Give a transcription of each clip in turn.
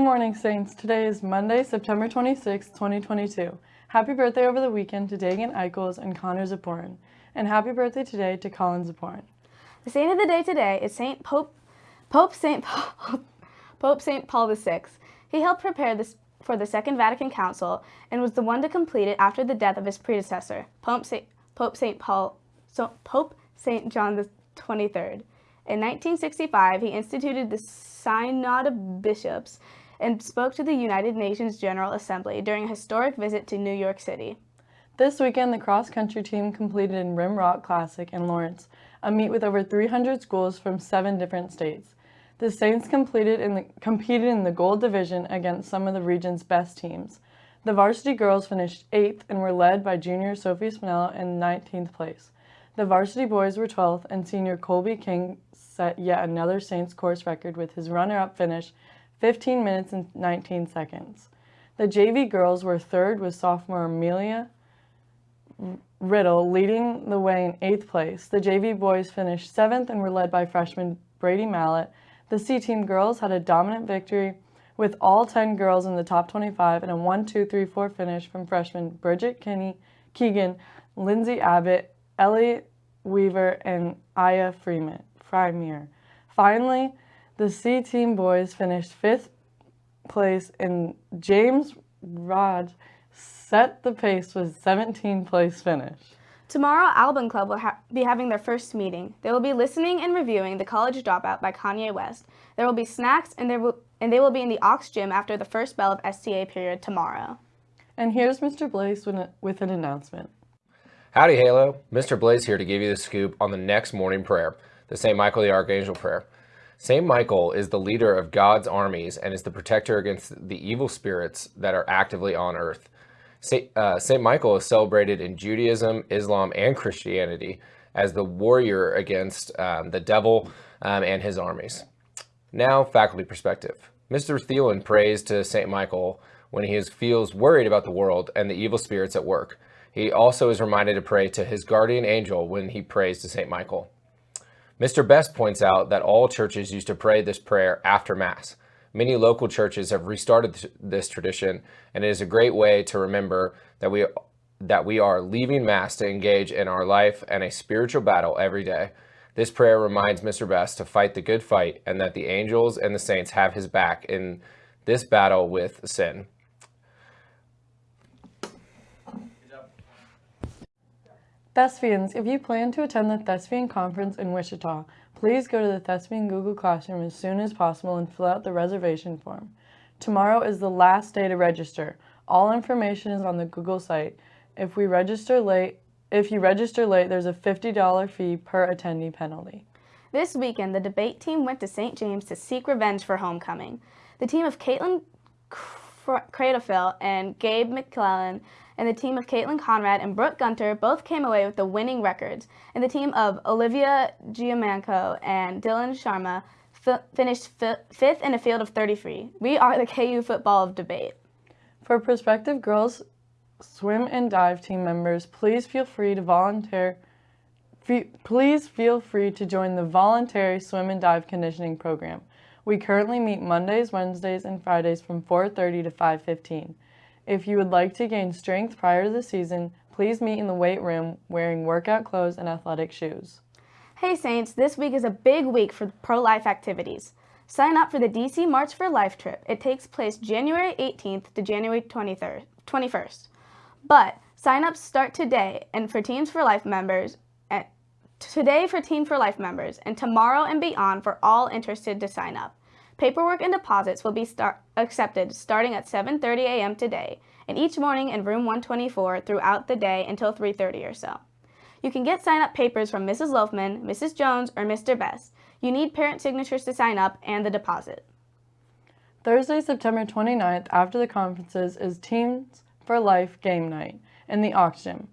morning, Saints. Today is Monday, September 26, 2022. Happy birthday over the weekend to Dagan Eichels and Connor Zaporin. And happy birthday today to Colin Zaporin. The saint of the day today is Saint Pope Pope Saint Paul, Pope Saint Paul VI. He helped prepare this for the Second Vatican Council and was the one to complete it after the death of his predecessor, Pope Saint, Pope Saint Paul so Pope Saint John the 23rd. In 1965, he instituted the Synod of Bishops and spoke to the United Nations General Assembly during a historic visit to New York City. This weekend, the cross-country team completed in Rim Rock Classic in Lawrence, a meet with over 300 schools from seven different states. The Saints completed in the, competed in the gold division against some of the region's best teams. The varsity girls finished 8th and were led by junior Sophie Spinella in 19th place. The varsity boys were 12th and senior Colby King set yet another Saints course record with his runner-up finish 15 minutes and 19 seconds. The JV girls were third with sophomore Amelia Riddle leading the way in eighth place. The JV boys finished seventh and were led by freshman Brady Mallet. The C-team girls had a dominant victory with all 10 girls in the top 25 and a 1-2-3-4 finish from freshmen Bridget Kinney, Keegan, Lindsay Abbott, Ellie Weaver, and Aya Freeman. Finally, the C-Team boys finished fifth place and James Rod set the pace with 17th place finish. Tomorrow, Album Club will ha be having their first meeting. They will be listening and reviewing The College Dropout by Kanye West. There will be snacks and, there will, and they will be in the Ox Gym after the first bell of STA period tomorrow. And here's Mr. Blaze with an announcement. Howdy, Halo. Mr. Blaze here to give you the scoop on the next morning prayer the St. Michael the Archangel prayer. St. Michael is the leader of God's armies and is the protector against the evil spirits that are actively on earth. St. Uh, Michael is celebrated in Judaism, Islam, and Christianity as the warrior against um, the devil um, and his armies. Now, faculty perspective. Mr. Thielen prays to St. Michael when he is, feels worried about the world and the evil spirits at work. He also is reminded to pray to his guardian angel when he prays to St. Michael. Mr. Best points out that all churches used to pray this prayer after Mass. Many local churches have restarted this tradition, and it is a great way to remember that we, that we are leaving Mass to engage in our life and a spiritual battle every day. This prayer reminds Mr. Best to fight the good fight and that the angels and the saints have his back in this battle with sin. Thespians, if you plan to attend the Thespian Conference in Wichita, please go to the Thespian Google Classroom as soon as possible and fill out the reservation form. Tomorrow is the last day to register. All information is on the Google site. If we register late, if you register late, there's a $50 fee per attendee penalty. This weekend, the debate team went to St. James to seek revenge for homecoming. The team of Caitlin Cradlefield and Gabe McClellan and the team of Caitlin Conrad and Brooke Gunter both came away with the winning records, and the team of Olivia Giamanco and Dylan Sharma finished fifth in a field of 33. We are the KU football of debate. For prospective girls swim and dive team members, please feel free to volunteer Please feel free to join the voluntary swim and dive conditioning program. We currently meet Mondays, Wednesdays, and Fridays from 4.30 to 5.15. If you would like to gain strength prior to the season, please meet in the weight room wearing workout clothes and athletic shoes. Hey Saints, this week is a big week for pro-life activities. Sign up for the DC March for Life trip. It takes place January 18th to January 23rd, 21st. But sign-ups start today and for Teens for Life members, today for Team for Life members, and tomorrow and beyond for all interested to sign up. Paperwork and deposits will be start accepted starting at 7.30 a.m. today and each morning in room 124 throughout the day until 3.30 or so. You can get sign-up papers from Mrs. Loafman, Mrs. Jones, or Mr. Best. You need parent signatures to sign up and the deposit. Thursday, September 29th, after the conferences, is Teens for Life game night in the Gym.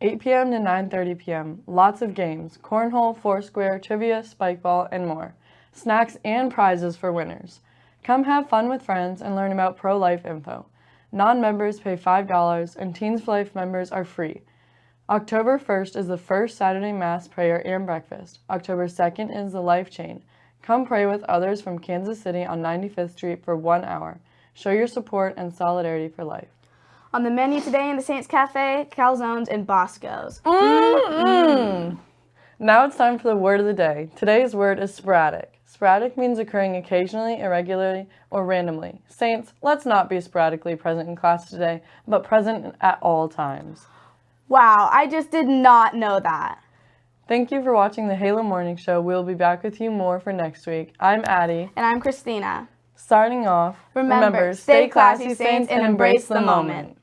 8 p.m. to 9.30 p.m. Lots of games, cornhole, foursquare, trivia, spikeball, and more snacks, and prizes for winners. Come have fun with friends and learn about pro-life info. Non-members pay $5 and Teens for Life members are free. October 1st is the first Saturday Mass prayer and breakfast. October 2nd is the Life Chain. Come pray with others from Kansas City on 95th Street for one hour. Show your support and solidarity for life. On the menu today in the Saints Cafe, calzones and Boscos. Mm-hmm. Now it's time for the word of the day. Today's word is sporadic. Sporadic means occurring occasionally, irregularly, or randomly. Saints, let's not be sporadically present in class today, but present at all times. Wow, I just did not know that. Thank you for watching the Halo Morning Show. We'll be back with you more for next week. I'm Addie. And I'm Christina. Starting off, Remember, stay classy, Saints, and embrace the moment.